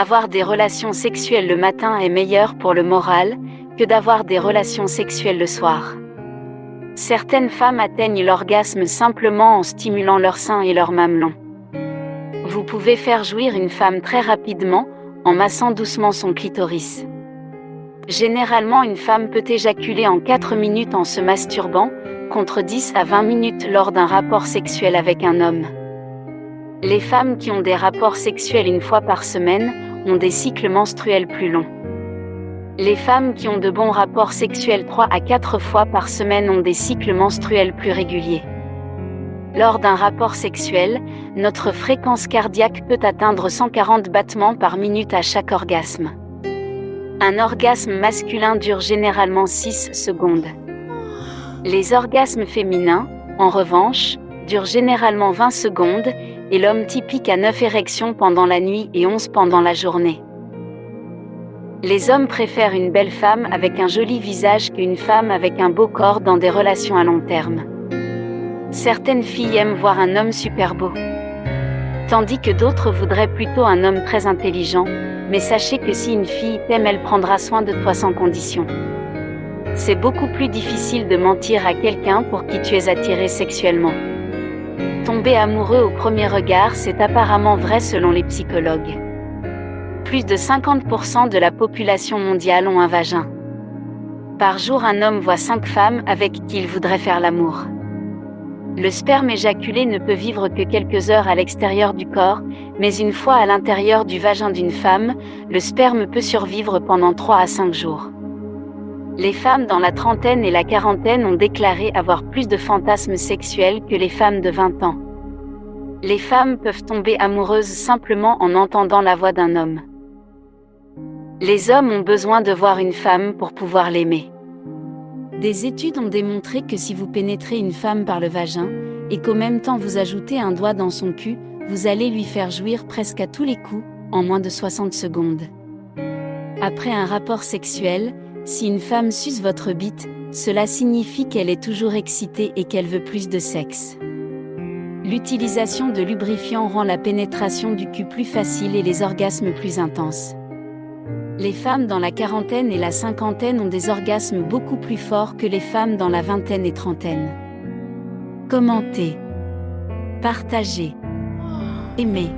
Avoir des relations sexuelles le matin est meilleur pour le moral que d'avoir des relations sexuelles le soir. Certaines femmes atteignent l'orgasme simplement en stimulant leur sein et leur mamelon. Vous pouvez faire jouir une femme très rapidement en massant doucement son clitoris. Généralement une femme peut éjaculer en 4 minutes en se masturbant, contre 10 à 20 minutes lors d'un rapport sexuel avec un homme. Les femmes qui ont des rapports sexuels une fois par semaine ont des cycles menstruels plus longs. Les femmes qui ont de bons rapports sexuels 3 à 4 fois par semaine ont des cycles menstruels plus réguliers. Lors d'un rapport sexuel, notre fréquence cardiaque peut atteindre 140 battements par minute à chaque orgasme. Un orgasme masculin dure généralement 6 secondes. Les orgasmes féminins, en revanche, durent généralement 20 secondes, et l'homme typique a 9 érections pendant la nuit et 11 pendant la journée. Les hommes préfèrent une belle femme avec un joli visage qu'une femme avec un beau corps dans des relations à long terme. Certaines filles aiment voir un homme super beau. Tandis que d'autres voudraient plutôt un homme très intelligent, mais sachez que si une fille t'aime, elle prendra soin de toi sans condition. C'est beaucoup plus difficile de mentir à quelqu'un pour qui tu es attiré sexuellement. Tomber amoureux au premier regard, c'est apparemment vrai selon les psychologues. Plus de 50% de la population mondiale ont un vagin. Par jour, un homme voit 5 femmes avec qui il voudrait faire l'amour. Le sperme éjaculé ne peut vivre que quelques heures à l'extérieur du corps, mais une fois à l'intérieur du vagin d'une femme, le sperme peut survivre pendant 3 à 5 jours. Les femmes dans la trentaine et la quarantaine ont déclaré avoir plus de fantasmes sexuels que les femmes de 20 ans. Les femmes peuvent tomber amoureuses simplement en entendant la voix d'un homme. Les hommes ont besoin de voir une femme pour pouvoir l'aimer. Des études ont démontré que si vous pénétrez une femme par le vagin, et qu'au même temps vous ajoutez un doigt dans son cul, vous allez lui faire jouir presque à tous les coups, en moins de 60 secondes. Après un rapport sexuel, si une femme suce votre bite, cela signifie qu'elle est toujours excitée et qu'elle veut plus de sexe. L'utilisation de lubrifiant rend la pénétration du cul plus facile et les orgasmes plus intenses. Les femmes dans la quarantaine et la cinquantaine ont des orgasmes beaucoup plus forts que les femmes dans la vingtaine et trentaine. Commentez. Partagez. Aimez.